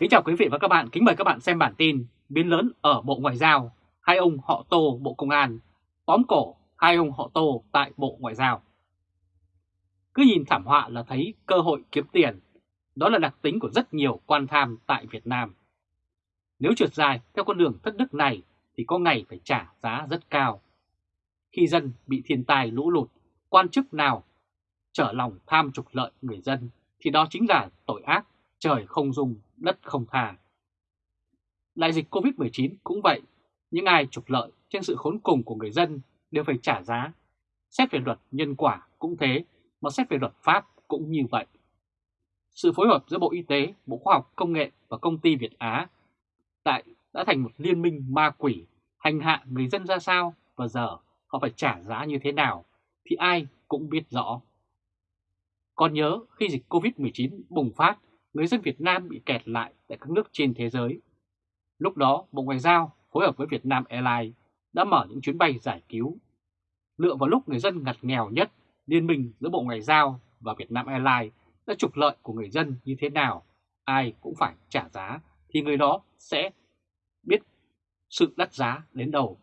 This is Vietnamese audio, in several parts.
Kính chào quý vị và các bạn, kính mời các bạn xem bản tin Biến lớn ở Bộ Ngoại giao, hai ông họ Tô Bộ Công an, tóm cổ hai ông họ Tô tại Bộ Ngoại giao. Cứ nhìn thảm họa là thấy cơ hội kiếm tiền, đó là đặc tính của rất nhiều quan tham tại Việt Nam. Nếu trượt dài theo con đường thất đức này thì có ngày phải trả giá rất cao. Khi dân bị thiên tai lũ lụt, quan chức nào trở lòng tham trục lợi người dân thì đó chính là tội ác trời không dung, đất không tha. Đại dịch Covid-19 cũng vậy, những ai trục lợi trên sự khốn cùng của người dân đều phải trả giá. Xét về luật nhân quả cũng thế, mà xét về luật pháp cũng như vậy. Sự phối hợp giữa Bộ Y tế, Bộ Khoa học Công nghệ và công ty Việt Á tại đã thành một liên minh ma quỷ hành hạ người dân ra sao và giờ họ phải trả giá như thế nào thì ai cũng biết rõ. Còn nhớ khi dịch Covid-19 bùng phát, người dân Việt Nam bị kẹt lại tại các nước trên thế giới. Lúc đó, Bộ Ngoại giao phối hợp với Việt Nam Airlines đã mở những chuyến bay giải cứu. Lựa vào lúc người dân ngặt nghèo nhất, liên minh giữa Bộ Ngoại giao và Việt Nam Airlines đã trục lợi của người dân như thế nào, ai cũng phải trả giá, thì người đó sẽ biết sự đắt giá đến đầu.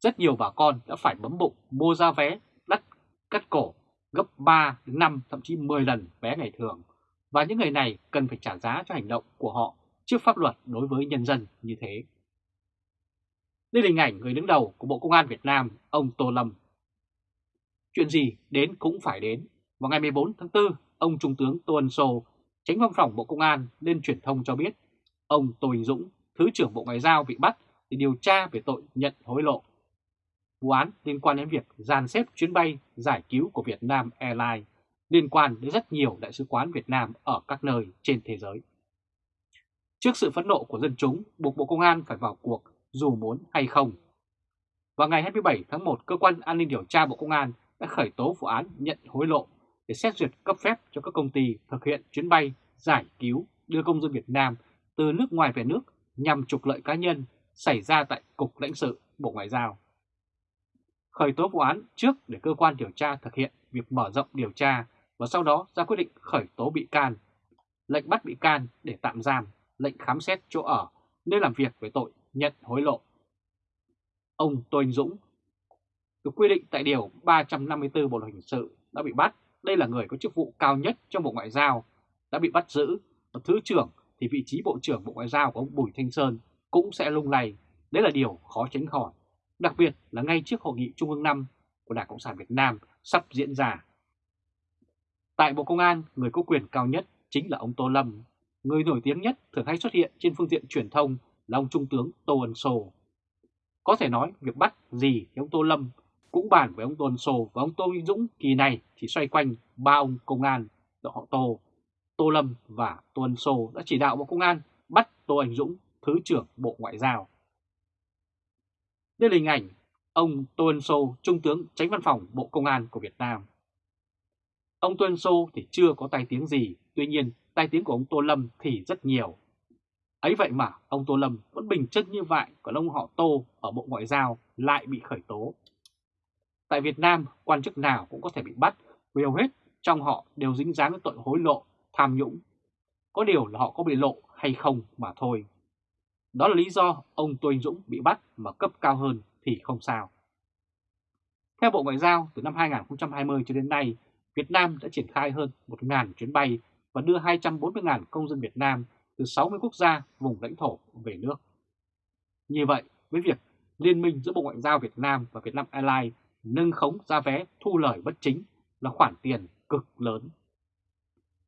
Rất nhiều bà con đã phải bấm bụng mua ra vé đắt cắt cổ gấp 3 đến 5 thậm chí 10 lần vé ngày thường và những người này cần phải trả giá cho hành động của họ trước pháp luật đối với nhân dân như thế. Đây là hình ảnh người đứng đầu của Bộ Công an Việt Nam, ông Tô Lâm. Chuyện gì đến cũng phải đến. Vào ngày 14 tháng 4, ông Trung tướng Tô Ân Sô, tránh văn phòng Bộ Công an lên truyền thông cho biết ông Tô Hình Dũng, Thứ trưởng Bộ Ngoại giao bị bắt để điều tra về tội nhận hối lộ. Vụ án liên quan đến việc dàn xếp chuyến bay giải cứu của Việt Nam Airlines liên quan đến rất nhiều đại sứ quán Việt Nam ở các nơi trên thế giới. Trước sự phẫn nộ của dân chúng, buộc Bộ Công an phải vào cuộc dù muốn hay không. Vào ngày 27 tháng 1, Cơ quan An ninh Điều tra Bộ Công an đã khởi tố vụ án nhận hối lộ để xét duyệt cấp phép cho các công ty thực hiện chuyến bay giải cứu đưa công dân Việt Nam từ nước ngoài về nước nhằm trục lợi cá nhân xảy ra tại Cục lãnh sự Bộ Ngoại giao. Khởi tố vụ án trước để cơ quan điều tra thực hiện việc mở rộng điều tra và sau đó ra quyết định khởi tố bị can, lệnh bắt bị can để tạm giam, lệnh khám xét chỗ ở, nơi làm việc về tội nhận hối lộ. Ông Tô Anh Dũng được quy định tại Điều 354 Bộ Luật Hình sự đã bị bắt. Đây là người có chức vụ cao nhất trong Bộ Ngoại giao, đã bị bắt giữ. Và Thứ trưởng thì vị trí Bộ trưởng Bộ Ngoại giao của ông Bùi Thanh Sơn cũng sẽ lung lay. Đấy là điều khó tránh khỏi. Đặc biệt là ngay trước Hội nghị Trung ương 5 của Đảng Cộng sản Việt Nam sắp diễn ra. Tại Bộ Công an, người có quyền cao nhất chính là ông Tô Lâm. Người nổi tiếng nhất thường hay xuất hiện trên phương tiện truyền thông là ông Trung tướng Tô Ân Sô. Có thể nói việc bắt gì thì ông Tô Lâm cũng bàn với ông Tô Ân Sô và ông Tô Vinh Dũng kỳ này chỉ xoay quanh ba ông công an họ Tô. Tô Lâm và Tô Ân Sô đã chỉ đạo Bộ Công an bắt Tô Anh Dũng, Thứ trưởng Bộ Ngoại giao. Đây là hình ảnh ông Tô Ân Sô, Trung tướng tránh văn phòng Bộ Công an của Việt Nam. Ông Tuân Sô thì chưa có tai tiếng gì, tuy nhiên tai tiếng của ông Tô Lâm thì rất nhiều. Ấy vậy mà ông Tô Lâm vẫn bình chân như vậy, còn ông họ Tô ở Bộ Ngoại giao lại bị khởi tố. Tại Việt Nam, quan chức nào cũng có thể bị bắt, vì hầu hết trong họ đều dính dáng với tội hối lộ, tham nhũng. Có điều là họ có bị lộ hay không mà thôi. Đó là lý do ông Tô Anh Dũng bị bắt mà cấp cao hơn thì không sao. Theo Bộ Ngoại giao, từ năm 2020 cho đến nay, Việt Nam đã triển khai hơn 1.000 chuyến bay và đưa 240.000 công dân Việt Nam từ 60 quốc gia vùng lãnh thổ về nước. Như vậy, với việc liên minh giữa Bộ Ngoại giao Việt Nam và Việt Nam Airlines nâng khống giá vé thu lời bất chính là khoản tiền cực lớn.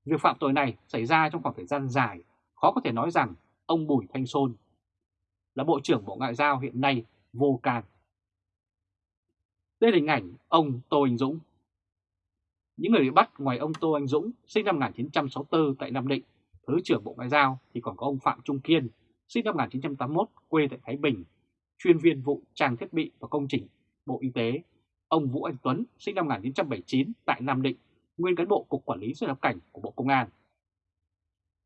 Việc phạm tội này xảy ra trong khoảng thời gian dài, khó có thể nói rằng ông Bùi Thanh Sơn là Bộ trưởng Bộ Ngoại giao hiện nay vô can. Đây là hình ảnh ông Tô Anh Dũng. Những người bị bắt ngoài ông Tô Anh Dũng sinh năm 1964 tại Nam Định Thứ trưởng Bộ Ngoại giao thì còn có ông Phạm Trung Kiên, sinh năm 1981, quê tại Thái Bình, chuyên viên vụ trang thiết bị và công trình Bộ Y tế, ông Vũ Anh Tuấn, sinh năm 1979 tại Nam Định, nguyên cán bộ Cục Quản lý xuất nhập cảnh của Bộ Công an.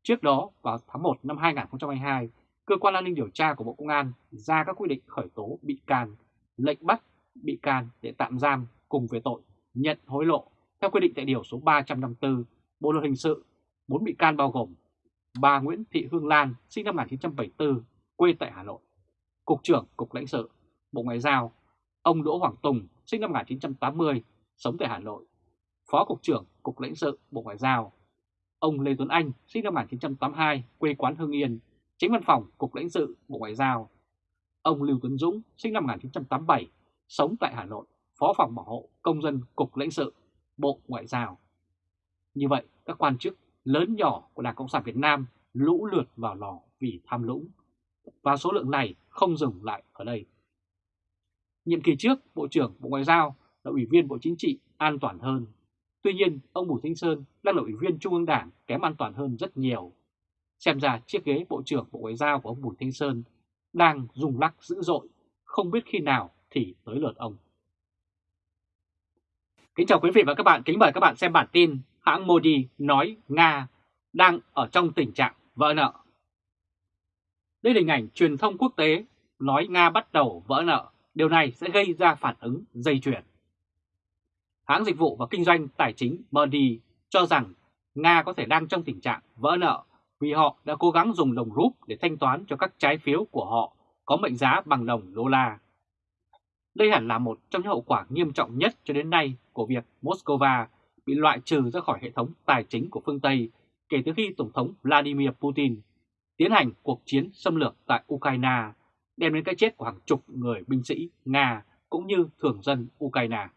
Trước đó, vào tháng 1 năm 2022, Cơ quan an ninh điều tra của Bộ Công an ra các quy định khởi tố bị can, lệnh bắt bị can để tạm giam cùng về tội nhận hối lộ theo quy định tại Điều số 354 Bộ Luật Hình sự, 4 bị can bao gồm bà Nguyễn Thị Hương Lan sinh năm 1974, quê tại Hà Nội, Cục trưởng Cục lãnh sự, Bộ Ngoại giao, ông Đỗ Hoàng Tùng sinh năm 1980, sống tại Hà Nội, Phó Cục trưởng Cục lãnh sự, Bộ Ngoại giao, ông Lê Tuấn Anh sinh năm 1982, quê quán Hưng Yên, Tránh văn phòng Cục lãnh sự, Bộ Ngoại giao, ông Lưu Tuấn Dũng sinh năm 1987, sống tại Hà Nội, Phó phòng bảo hộ công dân Cục lãnh sự, Bộ Ngoại giao. Như vậy, các quan chức lớn nhỏ của Đảng Cộng sản Việt Nam lũ lượt vào lò vì tham lũng. và số lượng này không dừng lại ở đây. Nhiệm kỳ trước, Bộ trưởng Bộ Ngoại giao là Ủy viên Bộ Chính trị an toàn hơn. Tuy nhiên, ông Bùi Thanh Sơn đang là Ủy viên Trung ương Đảng kém an toàn hơn rất nhiều. Xem ra chiếc ghế Bộ trưởng Bộ Ngoại giao của ông Bùi Thanh Sơn đang rung lắc dữ dội, không biết khi nào thì tới lượt ông. Kính chào quý vị và các bạn, kính mời các bạn xem bản tin hãng Modi nói Nga đang ở trong tình trạng vỡ nợ. Đây là hình ảnh truyền thông quốc tế nói Nga bắt đầu vỡ nợ, điều này sẽ gây ra phản ứng dây chuyền. Hãng dịch vụ và kinh doanh tài chính Modi cho rằng Nga có thể đang trong tình trạng vỡ nợ vì họ đã cố gắng dùng đồng rúp để thanh toán cho các trái phiếu của họ có mệnh giá bằng đồng đô la. Đây hẳn là một trong những hậu quả nghiêm trọng nhất cho đến nay của việc Moscow bị loại trừ ra khỏi hệ thống tài chính của phương Tây kể từ khi Tổng thống Vladimir Putin tiến hành cuộc chiến xâm lược tại Ukraine, đem đến cái chết của hàng chục người binh sĩ Nga cũng như thường dân Ukraine.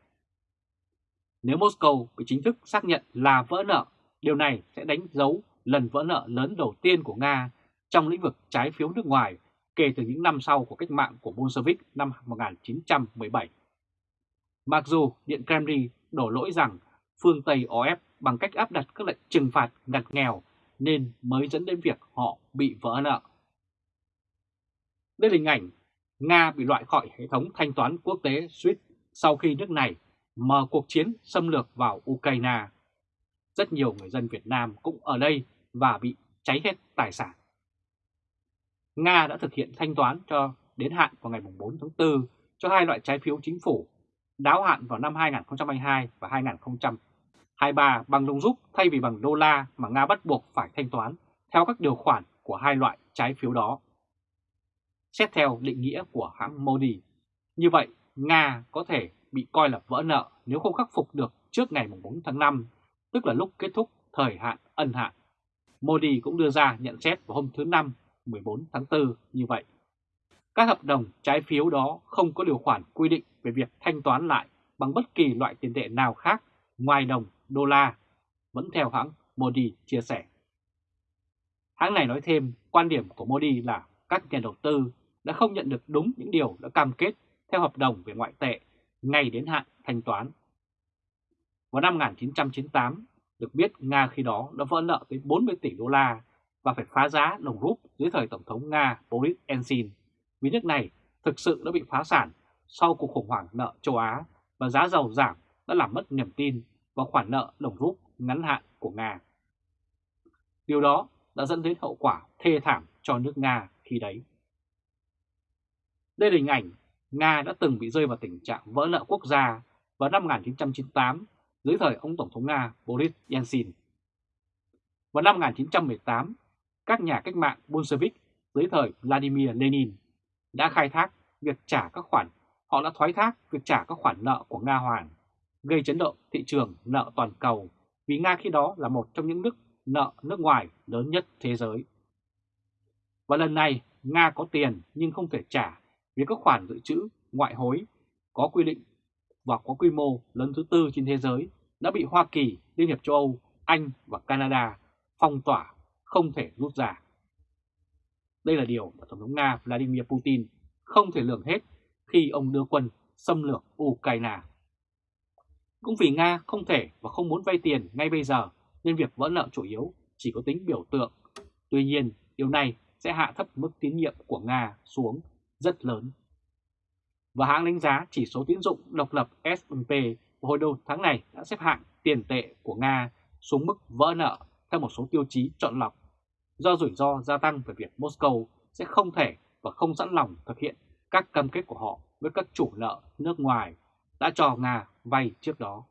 Nếu Moscow bị chính thức xác nhận là vỡ nợ, điều này sẽ đánh dấu lần vỡ nợ lớn đầu tiên của Nga trong lĩnh vực trái phiếu nước ngoài kể từ những năm sau của cách mạng của Bolshevik năm 1917. Mặc dù Điện Kremlin đổ lỗi rằng phương Tây ó ép bằng cách áp đặt các lệnh trừng phạt ngặt nghèo nên mới dẫn đến việc họ bị vỡ nợ. Đây là hình ảnh Nga bị loại khỏi hệ thống thanh toán quốc tế SWIFT sau khi nước này mở cuộc chiến xâm lược vào Ukraine. Rất nhiều người dân Việt Nam cũng ở đây và bị cháy hết tài sản. Nga đã thực hiện thanh toán cho đến hạn vào ngày 4 tháng 4 cho hai loại trái phiếu chính phủ, đáo hạn vào năm 2022 và 2023 bằng đồng rút thay vì bằng đô la mà Nga bắt buộc phải thanh toán theo các điều khoản của hai loại trái phiếu đó. Xét theo định nghĩa của hãng Modi, như vậy Nga có thể bị coi là vỡ nợ nếu không khắc phục được trước ngày 4 tháng 5, tức là lúc kết thúc thời hạn ân hạn. Modi cũng đưa ra nhận xét vào hôm thứ Năm 14 tháng 4 như vậy. Các hợp đồng trái phiếu đó không có điều khoản quy định về việc thanh toán lại bằng bất kỳ loại tiền tệ nào khác ngoài đồng đô la, vẫn theo hãng Modi chia sẻ. Hãng này nói thêm quan điểm của Modi là các nhà đầu tư đã không nhận được đúng những điều đã cam kết theo hợp đồng về ngoại tệ ngay đến hạn thanh toán. Vào năm 1998, được biết Nga khi đó đã vỡ nợ tới 40 tỷ đô la và phải phá giá đồng rúp dưới thời Tổng thống Nga Boris Yeltsin vì nước này thực sự đã bị phá sản sau cuộc khủng hoảng nợ châu Á và giá dầu giảm đã làm mất niềm tin vào khoản nợ đồng rút ngắn hạn của Nga. Điều đó đã dẫn đến hậu quả thê thảm cho nước Nga khi đấy. Đây là hình ảnh Nga đã từng bị rơi vào tình trạng vỡ nợ quốc gia vào năm 1998 dưới thời ông Tổng thống Nga Boris Yeltsin. Vào năm 1918, các nhà cách mạng Bolshevik dưới thời Vladimir Lenin đã khai thác việc trả các khoản, họ đã thoái thác việc trả các khoản nợ của Nga Hoàng, gây chấn động thị trường nợ toàn cầu vì Nga khi đó là một trong những nước nợ nước ngoài lớn nhất thế giới. Và lần này Nga có tiền nhưng không thể trả vì các khoản dự trữ ngoại hối có quy định và có quy mô lớn thứ tư trên thế giới đã bị Hoa Kỳ, Liên hiệp châu Âu, Anh và Canada phong tỏa không thể rút ra. Đây là điều mà Tổng thống Nga Vladimir Putin không thể lường hết khi ông đưa quân xâm lược Ukraine. Cũng vì Nga không thể và không muốn vay tiền ngay bây giờ nên việc vỡ nợ chủ yếu chỉ có tính biểu tượng. Tuy nhiên, điều này sẽ hạ thấp mức tín nhiệm của Nga xuống rất lớn. Và hãng đánh giá chỉ số tín dụng độc lập S&P hồi đầu tháng này đã xếp hạng tiền tệ của Nga xuống mức vỡ nợ theo một số tiêu chí chọn lọc do rủi ro gia tăng về việc Moscow sẽ không thể và không sẵn lòng thực hiện các cam kết của họ với các chủ nợ nước ngoài đã cho Nga vay trước đó.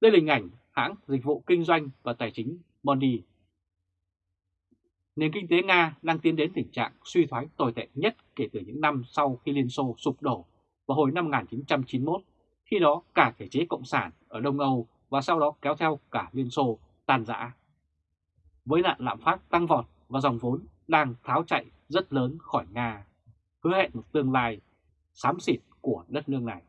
Đây là hình ảnh hãng dịch vụ kinh doanh và tài chính Mondi. Nền kinh tế Nga đang tiến đến tình trạng suy thoái tồi tệ nhất kể từ những năm sau khi Liên Xô sụp đổ vào hồi năm 1991, khi đó cả thể chế cộng sản ở Đông Âu và sau đó kéo theo cả Liên Xô tan rã. Với nạn lạm phát tăng vọt và dòng vốn đang tháo chạy rất lớn khỏi Nga, hứa hẹn một tương lai xám xịt của đất nước này.